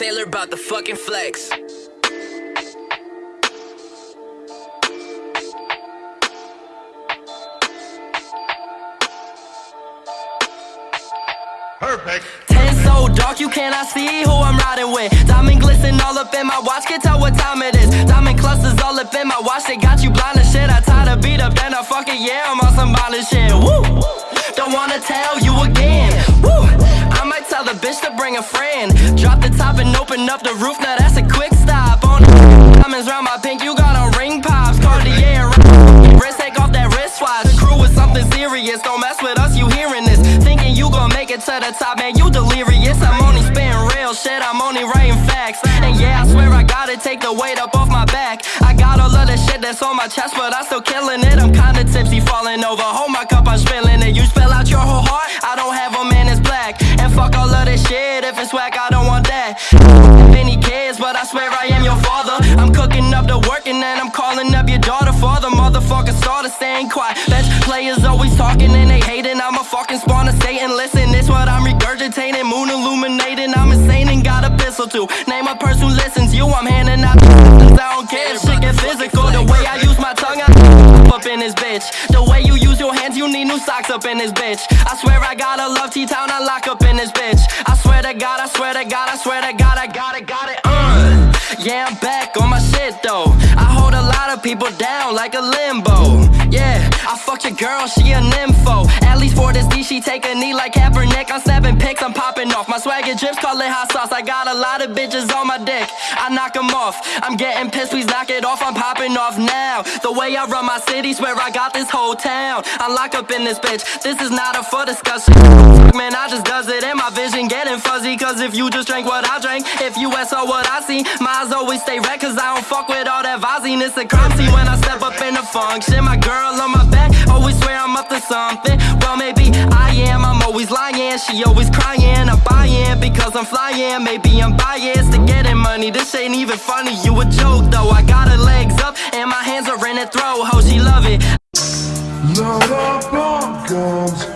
about to fucking flex. Perfect. Ten so dark, you cannot see who I'm riding with. Diamond glisten all up in my watch, can tell what time it is. Diamond clusters all up in my watch, they got you blind as shit. I tie the beat up, then I fuck it, yeah, I'm on some violent shit. Woo! Don't wanna tell you bitch to bring a friend. Drop the top and open up the roof, now that's a quick stop. On diamonds round my pink, you got on ring pops. Cartier, wrist, take off that wristwatch. The crew is something serious, don't mess with us, you hearing this. Thinking you gon' make it to the top, man, you delirious. I'm only spitting real shit, I'm only writing facts. And yeah, I swear I gotta take the weight up off my back. I got all of the shit that's on my chest, but I'm still killing it. I'm kinda tipsy, falling over. Hold my cup, I'm spilling it. You spell out whack, I don't want that. If any kids, but I swear I am your father. I'm cooking up the work and then I'm calling up your daughter. Father, motherfucker, starter staying quiet. Bench players always talking and they hating. I'm a fucking spawn of Satan. Listen, this what I'm regurgitating. Moon illuminating, I'm insane and got a pistol too. Name a person who listens, you, I'm handing out. I don't care shit get physical. The way I use my tongue, I up in this bitch. The way you use your hands, you need new socks up in this bitch. I swear I gotta love T-Town, I lock up in this bitch. I swear to God, I swear to God, I swear to God, I got it, got it, uh. Yeah, I'm back on my shit though. I lot of people down like a limbo. Yeah, I fucked your girl, she a nympho. At least for this D, she take a knee like Kaepernick. I'm snapping pics, I'm popping off. My swagger drips, call it hot sauce. I got a lot of bitches on my dick. I knock 'em off. I'm getting pissed, please knock it off. I'm popping off now. The way I run my city, swear I got this whole town. I'm locked up in this bitch. This is not a for discussion. Man, I just does it and my vision, getting fuzzy. Cause if you just drank what I drank, if you saw what I see, my eyes always stay red. Cause I don't fuck with Visine. It's a crime scene when I step up in the function. My girl on my back, always swear I'm up to something. Well, maybe I am, I'm always lying. She always crying, I'm buying because I'm flying. Maybe I'm biased to getting money. This ain't even funny, you a joke though. I got her legs up and my hands are in her throat. How she love it. On guns.